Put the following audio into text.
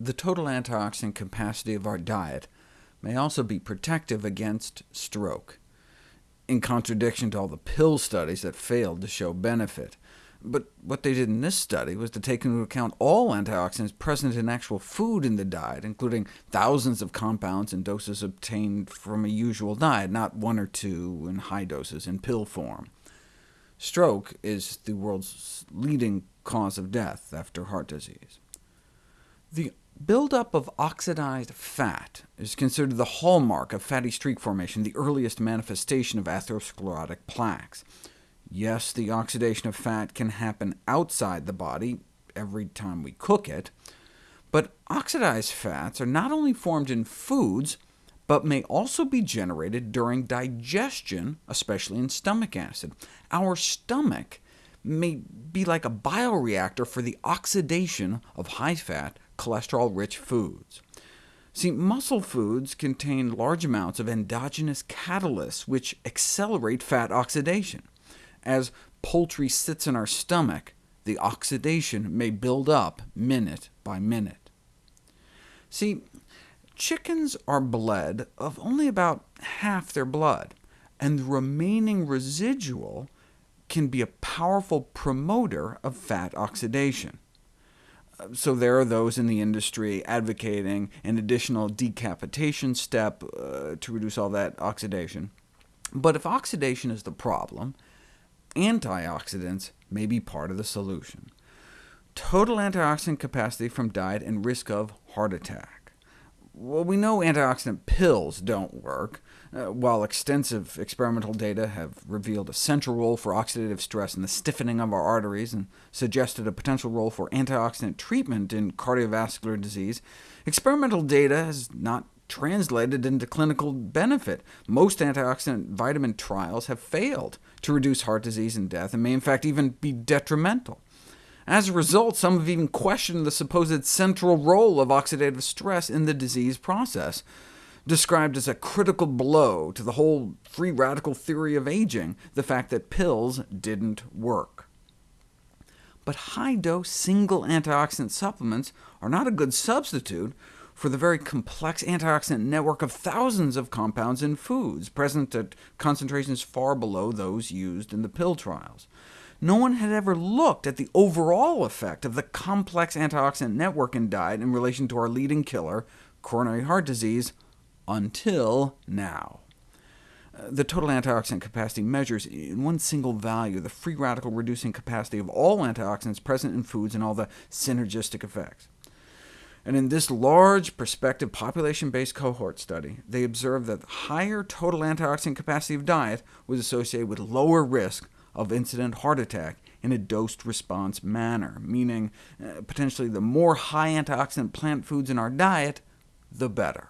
The total antioxidant capacity of our diet may also be protective against stroke, in contradiction to all the pill studies that failed to show benefit. But what they did in this study was to take into account all antioxidants present in actual food in the diet, including thousands of compounds in doses obtained from a usual diet, not one or two in high doses in pill form. Stroke is the world's leading cause of death after heart disease. The buildup of oxidized fat is considered the hallmark of fatty streak formation, the earliest manifestation of atherosclerotic plaques. Yes, the oxidation of fat can happen outside the body every time we cook it, but oxidized fats are not only formed in foods, but may also be generated during digestion, especially in stomach acid. Our stomach may be like a bioreactor for the oxidation of high-fat, cholesterol-rich foods. See, muscle foods contain large amounts of endogenous catalysts, which accelerate fat oxidation. As poultry sits in our stomach, the oxidation may build up minute by minute. See, chickens are bled of only about half their blood, and the remaining residual can be a powerful promoter of fat oxidation. So there are those in the industry advocating an additional decapitation step uh, to reduce all that oxidation. But if oxidation is the problem, antioxidants may be part of the solution. Total antioxidant capacity from diet and risk of heart attack. Well, we know antioxidant pills don't work, uh, while extensive experimental data have revealed a central role for oxidative stress in the stiffening of our arteries and suggested a potential role for antioxidant treatment in cardiovascular disease, experimental data has not translated into clinical benefit. Most antioxidant vitamin trials have failed to reduce heart disease and death, and may in fact even be detrimental. As a result, some have even questioned the supposed central role of oxidative stress in the disease process, described as a critical blow to the whole free radical theory of aging, the fact that pills didn't work. But high-dose single antioxidant supplements are not a good substitute for the very complex antioxidant network of thousands of compounds in foods, present at concentrations far below those used in the pill trials. No one had ever looked at the overall effect of the complex antioxidant network in diet in relation to our leading killer, coronary heart disease, until now. Uh, the total antioxidant capacity measures in one single value the free radical reducing capacity of all antioxidants present in foods and all the synergistic effects. And in this large prospective population-based cohort study, they observed that higher total antioxidant capacity of diet was associated with lower risk of incident heart attack in a dose-response manner, meaning uh, potentially the more high antioxidant plant foods in our diet, the better.